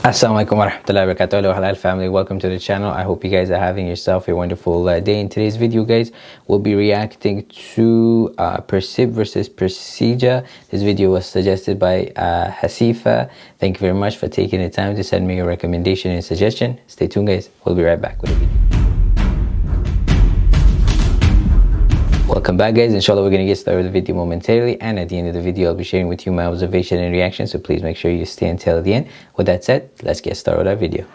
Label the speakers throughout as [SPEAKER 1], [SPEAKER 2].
[SPEAKER 1] Assalamualaikum warahmatullahi wabarakatuh Hello Halal family. Welcome to the channel. I hope you guys are having yourself a wonderful uh, day. In today's video guys we'll be reacting to uh, Persib versus Persija this video was suggested by uh, Hasifa. Thank you very much for taking the time to send me a recommendation and suggestion. Stay tuned guys. We'll be right back with the video Welcome back guys, inshallah we're going to get started with the video momentarily and at the end of the video I'll be sharing with you my observation and reaction so please make sure you stay until the end. With that said, let's get started with our video.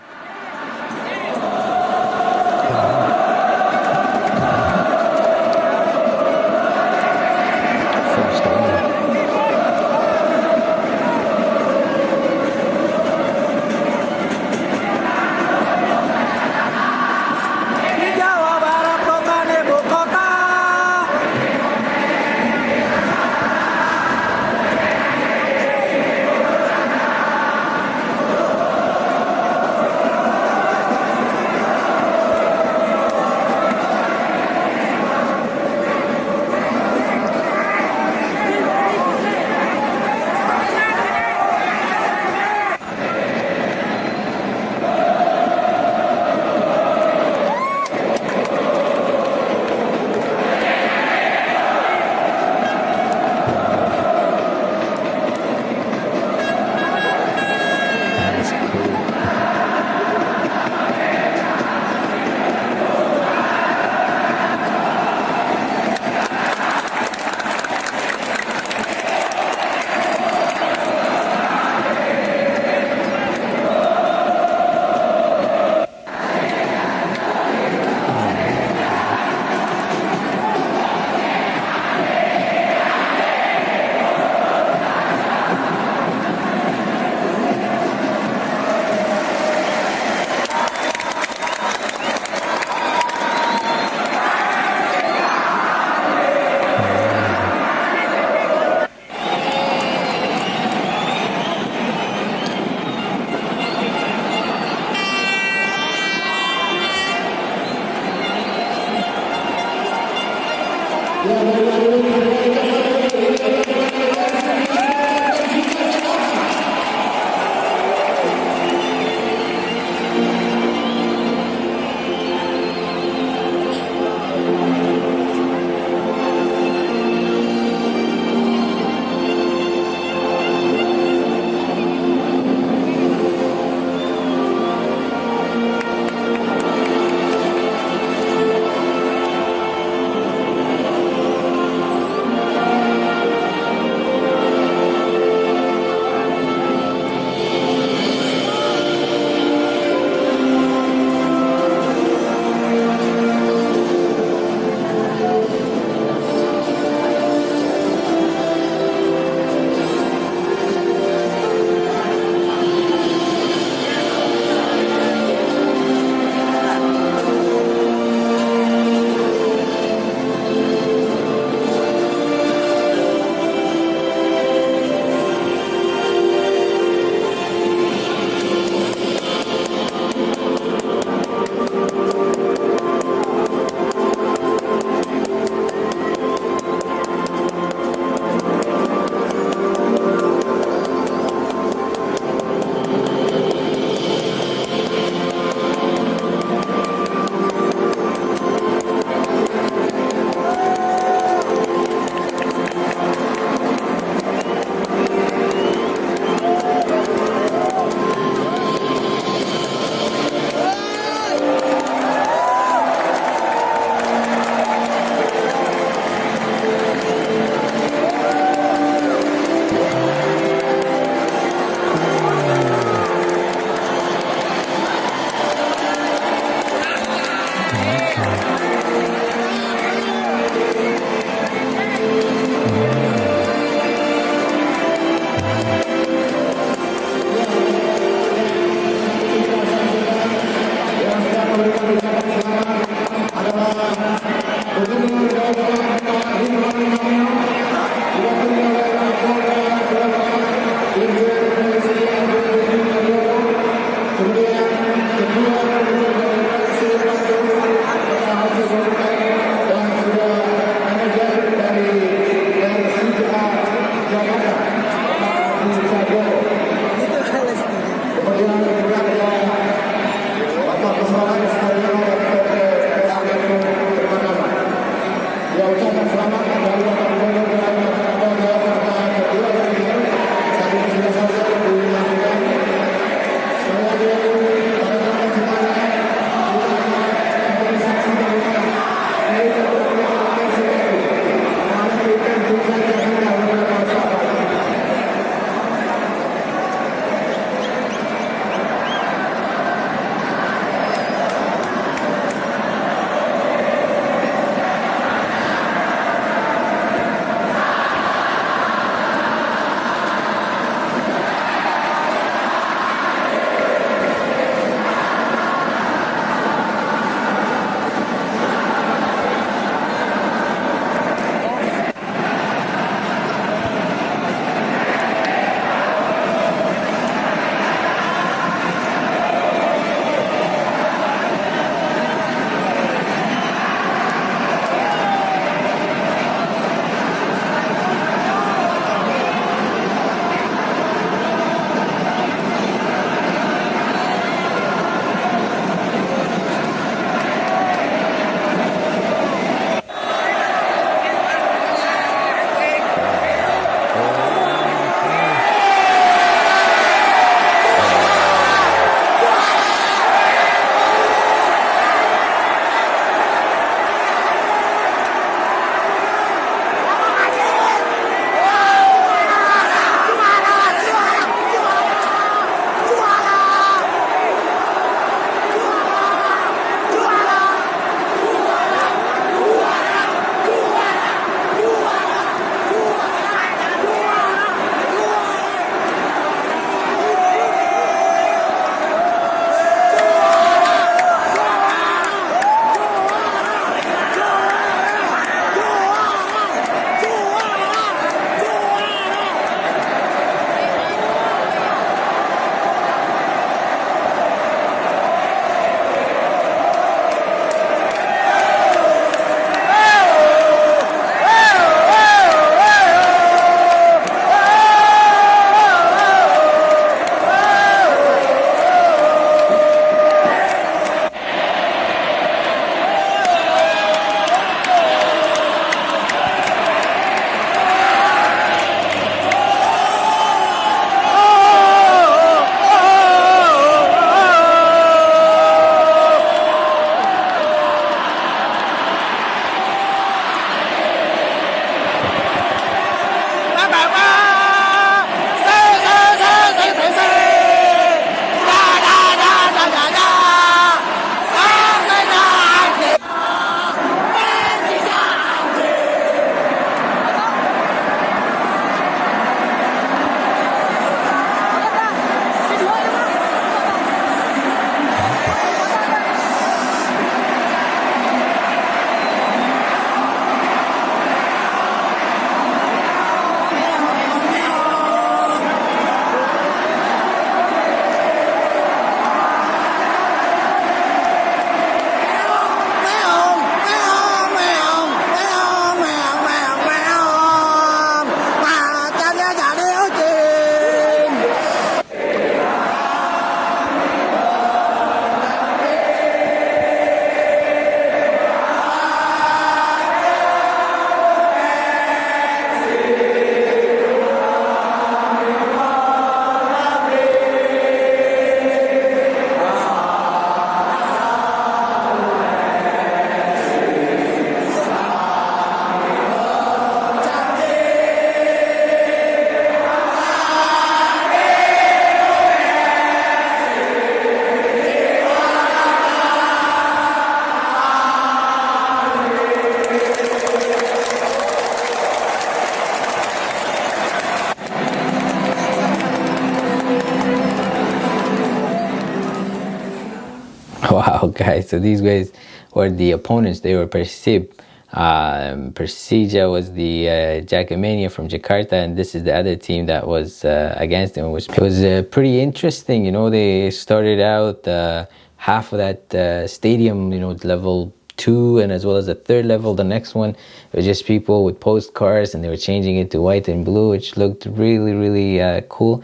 [SPEAKER 1] wow guys so these guys were the opponents they were Persib um, Persija was the uh, Jakmania from Jakarta, and this is the other team that was uh, against them. Was, it was uh, pretty interesting. You know, they started out uh, half of that uh, stadium, you know, level two, and as well as the third level, the next one, it was just people with postcards, and they were changing it to white and blue, which looked really, really uh, cool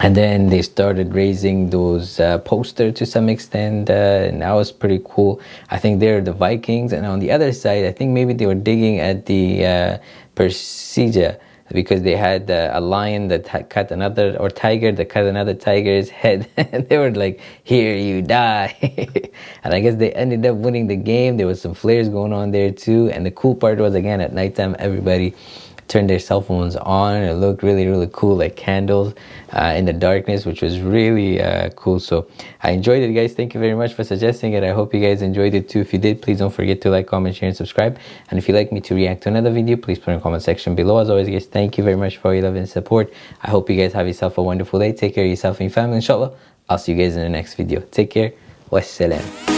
[SPEAKER 1] and then they started raising those uh, posters to some extent uh, and that was pretty cool. I think they're the vikings and on the other side i think maybe they were digging at the uh, persija because they had uh, a lion that cut another or tiger that cut another tiger's head. And they were like here you die. And i guess they ended up winning the game. There was some flares going on there too. And the cool part was again at nighttime everybody turned their cell phones on. It looked really, really cool, like candles uh, in the darkness, which was really uh, cool. So I enjoyed it, guys. Thank you very much for suggesting it. I hope you guys enjoyed it too. If you did, please don't forget to like, comment, share, and subscribe. And if you'd like me to react to another video, please put in the comment section below. As always, guys, thank you very much for your love and support. I hope you guys have yourself a wonderful day. Take care of yourself and your family, inshallah. I'll see you guys in the next video. Take care. Wassalam.